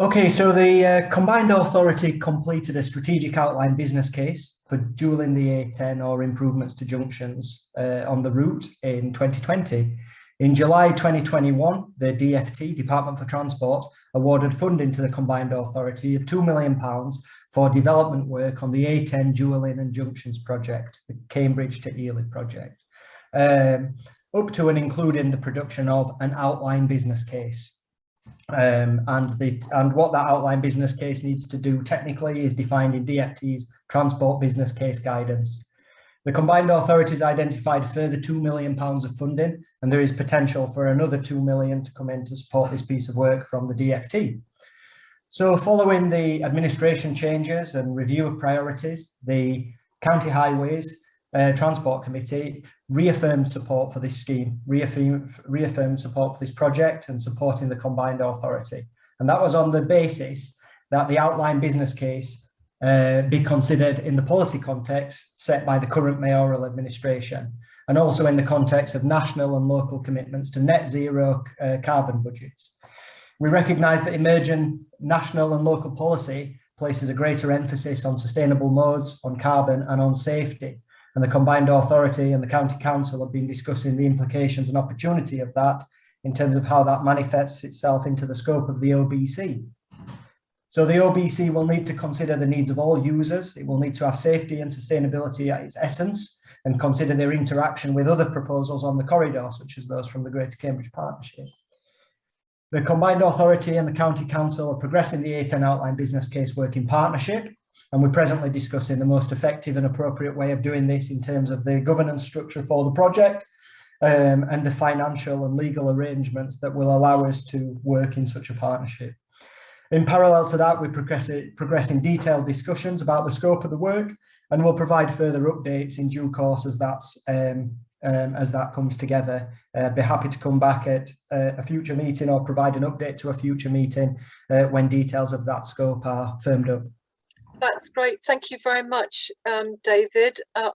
Okay, so the uh, combined authority completed a strategic outline business case for dualling the A10 or improvements to junctions uh, on the route in 2020. In July 2021, the DFT, Department for Transport, awarded funding to the combined authority of £2 million for development work on the A10 dualling and junctions project, the Cambridge to Ely project, um, up to and including the production of an outline business case. Um, and the and what that outline business case needs to do technically is defined in DFT's transport business case guidance. The combined authorities identified further £2 million of funding and there is potential for another £2 million to come in to support this piece of work from the DFT. So following the administration changes and review of priorities, the County Highways uh, Transport Committee reaffirmed support for this scheme, reaffirmed, reaffirmed support for this project and supporting the combined authority. And that was on the basis that the outline business case uh, be considered in the policy context set by the current mayoral administration and also in the context of national and local commitments to net zero uh, carbon budgets. We recognise that emerging national and local policy places a greater emphasis on sustainable modes, on carbon and on safety and the combined authority and the county council have been discussing the implications and opportunity of that in terms of how that manifests itself into the scope of the OBC. So the OBC will need to consider the needs of all users. It will need to have safety and sustainability at its essence and consider their interaction with other proposals on the corridor, such as those from the Greater Cambridge Partnership. The Combined Authority and the County Council are progressing the A10 outline business case work in partnership and we're presently discussing the most effective and appropriate way of doing this in terms of the governance structure for the project um, and the financial and legal arrangements that will allow us to work in such a partnership. In parallel to that, we're progressing, detailed discussions about the scope of the work and we'll provide further updates in due course as that's um, um, as that comes together. Uh, be happy to come back at uh, a future meeting or provide an update to a future meeting uh, when details of that scope are firmed up. That's great. Thank you very much, um, David. Uh,